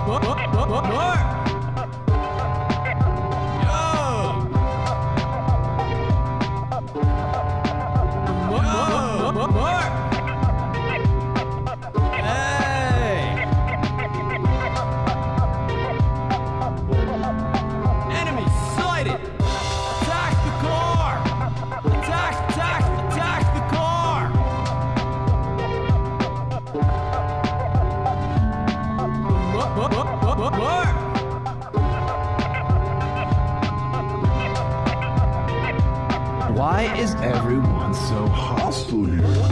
more, more. Why is everyone so hostile here?